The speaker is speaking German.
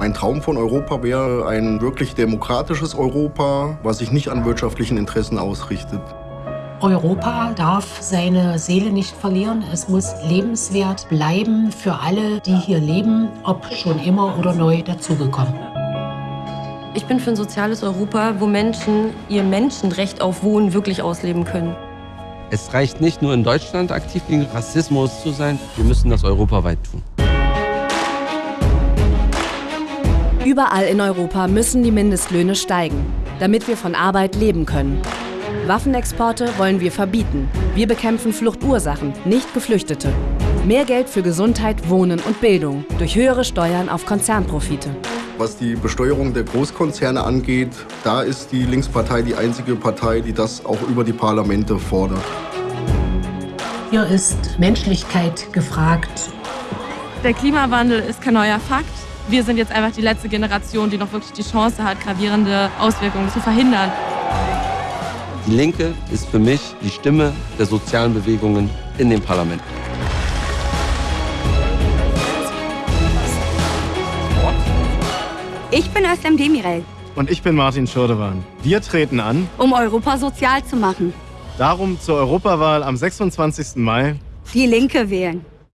Mein Traum von Europa wäre ein wirklich demokratisches Europa, was sich nicht an wirtschaftlichen Interessen ausrichtet. Europa darf seine Seele nicht verlieren. Es muss lebenswert bleiben für alle, die hier leben, ob schon immer oder neu dazugekommen. Ich bin für ein soziales Europa, wo Menschen ihr Menschenrecht auf Wohnen wirklich ausleben können. Es reicht nicht nur in Deutschland aktiv gegen Rassismus zu sein, wir müssen das europaweit tun. Überall in Europa müssen die Mindestlöhne steigen, damit wir von Arbeit leben können. Waffenexporte wollen wir verbieten. Wir bekämpfen Fluchtursachen, nicht Geflüchtete. Mehr Geld für Gesundheit, Wohnen und Bildung durch höhere Steuern auf Konzernprofite. Was die Besteuerung der Großkonzerne angeht, da ist die Linkspartei die einzige Partei, die das auch über die Parlamente fordert. Hier ist Menschlichkeit gefragt. Der Klimawandel ist kein neuer Fakt. Wir sind jetzt einfach die letzte Generation, die noch wirklich die Chance hat, gravierende Auswirkungen zu verhindern. Die Linke ist für mich die Stimme der sozialen Bewegungen in dem Parlament. Ich bin Özlem Demirel. Und ich bin Martin Schurdewan. Wir treten an, um Europa sozial zu machen. Darum zur Europawahl am 26. Mai die Linke wählen.